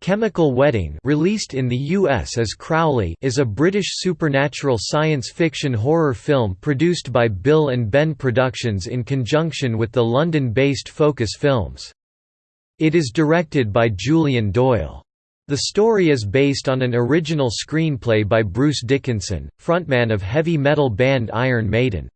Chemical Wedding released in the US as Crowley is a British supernatural science fiction horror film produced by Bill and Ben Productions in conjunction with the London-based Focus Films. It is directed by Julian Doyle. The story is based on an original screenplay by Bruce Dickinson, frontman of heavy metal band Iron Maiden.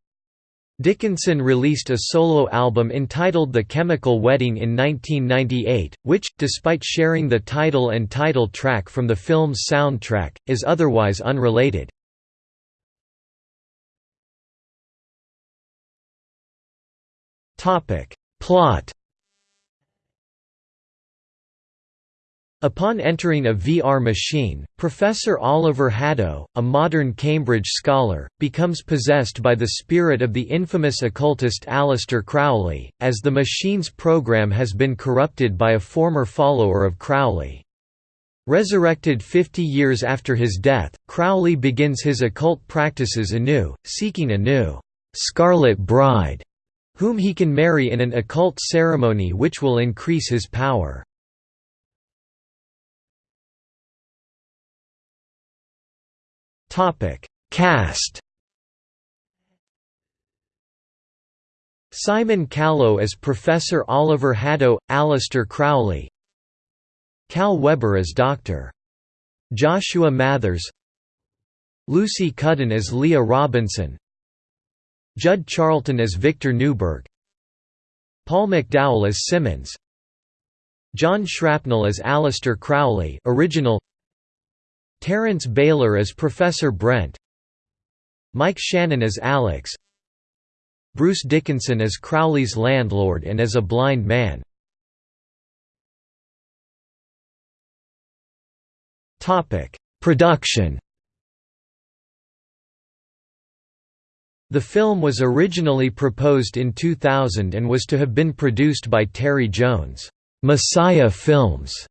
Dickinson released a solo album entitled The Chemical Wedding in 1998, which, despite sharing the title and title track from the film's soundtrack, is otherwise unrelated. Plot Upon entering a VR machine, Professor Oliver Haddo, a modern Cambridge scholar, becomes possessed by the spirit of the infamous occultist Aleister Crowley, as the machine's program has been corrupted by a former follower of Crowley. Resurrected 50 years after his death, Crowley begins his occult practices anew, seeking a new «Scarlet Bride», whom he can marry in an occult ceremony which will increase his power. Topic: Cast. Simon Callow as Professor Oliver Haddo, Aleister Crowley. Kal Weber as Dr. Joshua Mathers. Lucy Cudden as Leah Robinson. Jud Charlton as Victor Neuburg. Paul McDowell as Simmons. John Shrapnel as Aleister Crowley original Terence Bayler as Professor Brent. Mike Shannon as Alex. Bruce Dickinson as Crowley's landlord and as a blind man. Production. The film was originally proposed in 2000 and was to have been produced by Terry Jones' Messiah Films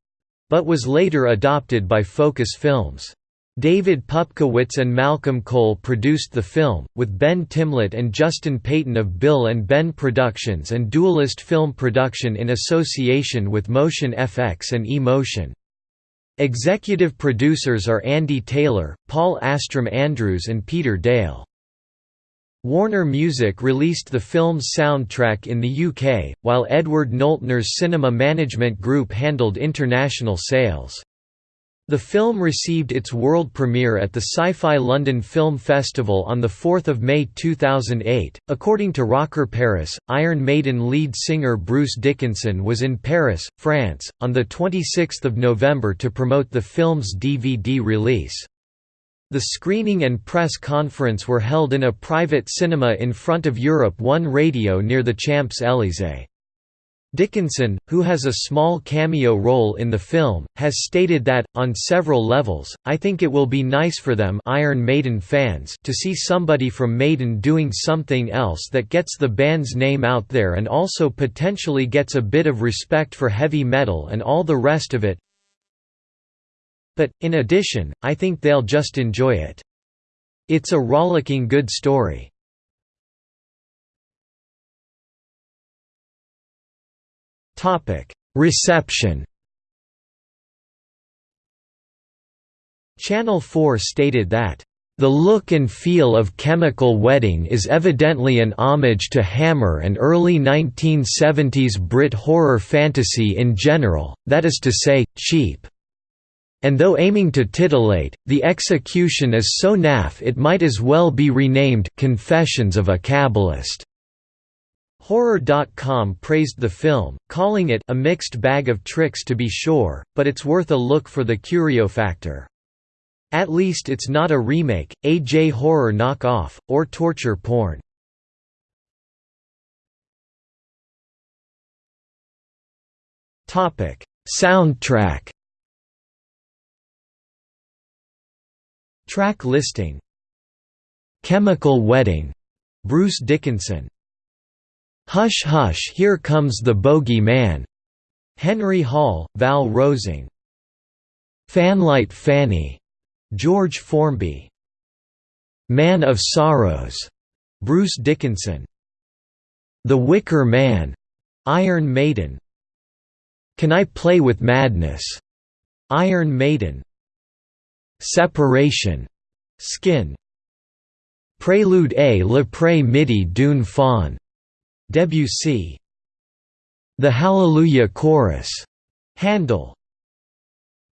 but was later adopted by Focus Films. David Pupkowitz and Malcolm Cole produced the film, with Ben Timlett and Justin Payton of Bill and Ben Productions and Dualist Film Production in association with Motion FX and E-Motion. Executive producers are Andy Taylor, Paul Astrom Andrews and Peter Dale. Warner Music released the film's soundtrack in the UK, while Edward Noeltner's cinema management group handled international sales. The film received its world premiere at the Sci-Fi London Film Festival on 4 May 2008. According to Rocker Paris, Iron Maiden lead singer Bruce Dickinson was in Paris, France, on 26 November to promote the film's DVD release. The screening and press conference were held in a private cinema in front of Europe One Radio near the Champs-Élysées. Dickinson, who has a small cameo role in the film, has stated that, on several levels, I think it will be nice for them Iron Maiden fans to see somebody from Maiden doing something else that gets the band's name out there and also potentially gets a bit of respect for heavy metal and all the rest of it, but, in addition, I think they'll just enjoy it. It's a rollicking good story. Reception Channel 4 stated that the look and feel of Chemical Wedding is evidently an homage to Hammer and early 1970s Brit horror fantasy in general, that is to say, cheap and though aiming to titillate, the execution is so naff it might as well be renamed Confessions of a Kabbalist. Horror.com praised the film, calling it a mixed bag of tricks to be sure, but it's worth a look for the curio factor. At least it's not a remake, a J-horror knockoff, or torture porn. Soundtrack Track listing Chemical Wedding, Bruce Dickinson. Hush Hush Here Comes the Bogey Man, Henry Hall, Val Rosing. Fanlight Fanny, George Formby. Man of Sorrows, Bruce Dickinson. The Wicker Man, Iron Maiden. Can I Play with Madness, Iron Maiden Separation Skin Prélude à l'après midi d'une faune Debussy. The Hallelujah Chorus. Handel.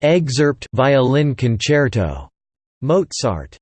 Excerpt Violin Concerto. Mozart